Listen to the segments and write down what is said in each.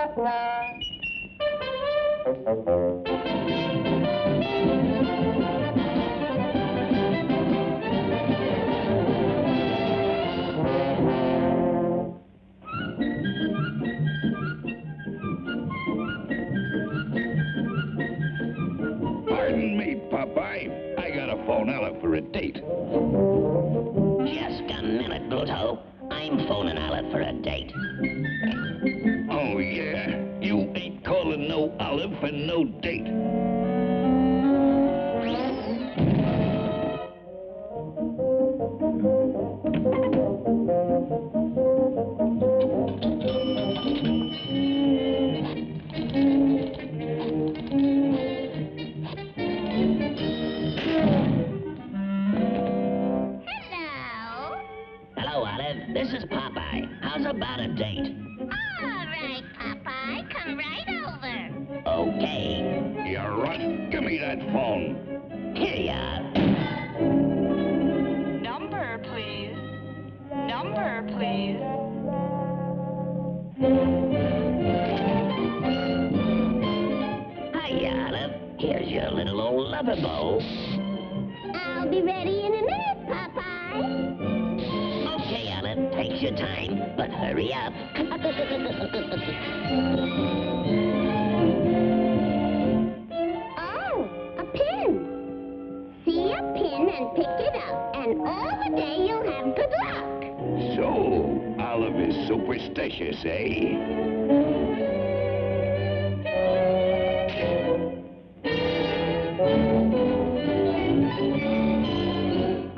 Just a phone call out for a date. Yes, can minute, Bluto. I'm phoning Olive for a date. No Olive for no date. Hello. Hello, Olive. This is Popeye. How's about a date? All right, Popeye, come right over. Okay. You runt. Give me that phone. Here you are. Number, please. Number, please. Hiya, Olive. Here's your little old lover bowl. I'll be ready in a minute, Popeye. Okay, Olive. Take your time, but hurry up.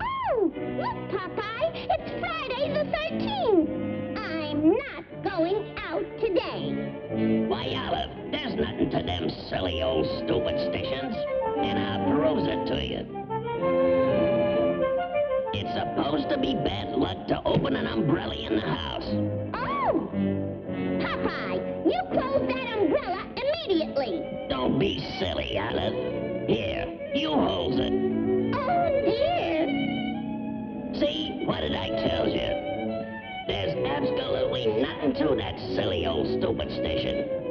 Oh, look, Popeye, it's Friday the 13th. I'm not going out today. Why, Olive, there's nothing to them silly old stupid stations. And I'll prove it to you. It's supposed to be bad luck to open an umbrella in the house. Oh, Popeye, you close that umbrella immediately. Don't be silly, Olive. Here, you hold it. Oh, dear. See? What did I tell you? There's absolutely nothing to that silly old stupid station.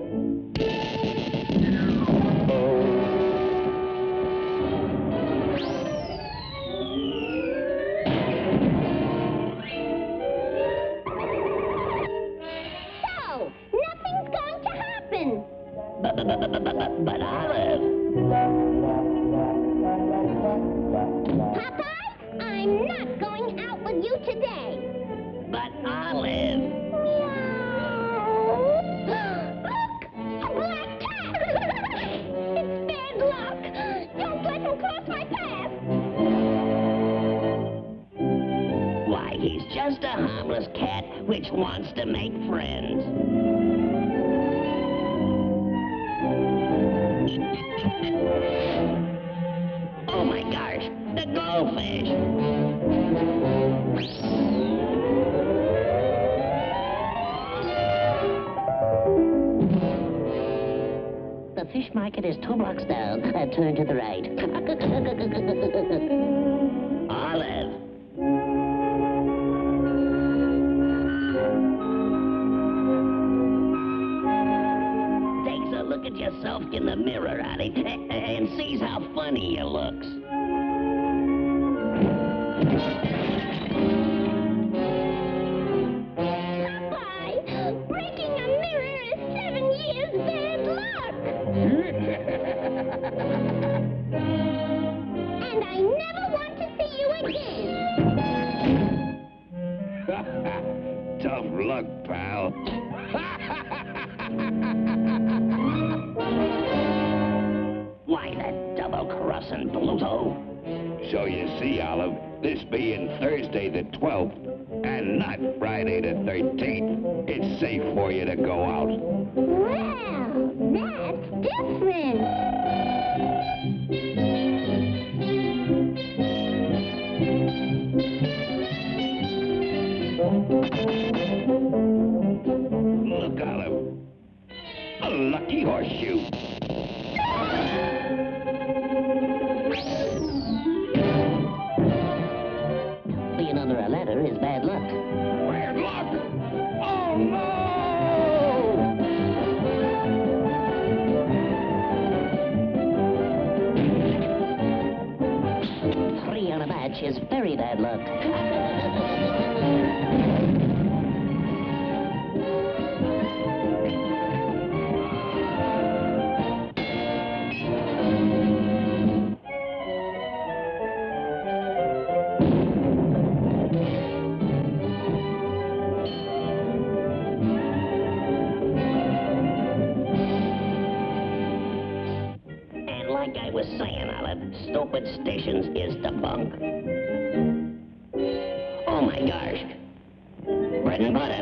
Olive, Popeye, I'm not going out with you today. but Olive. Meow. Look, a black cat. it's bad luck. Don't let him cross my path. Why, he's just a harmless cat which wants to make friends. Fish market is two blocks down. Uh, turn to the right. Olive. takes a look at yourself in the mirror, Ollie, and sees how funny you looks. And I never want to see you again. Tough luck, pal. Why, that double-crossing Bluto. So you see, Olive, this being Thursday the 12th and not Friday the 13th, it's safe for you to go out. Well, that's different. Is very bad luck. And like I was saying, Olive, stupid stations is the bunk. Oh my gosh. Bread and butter.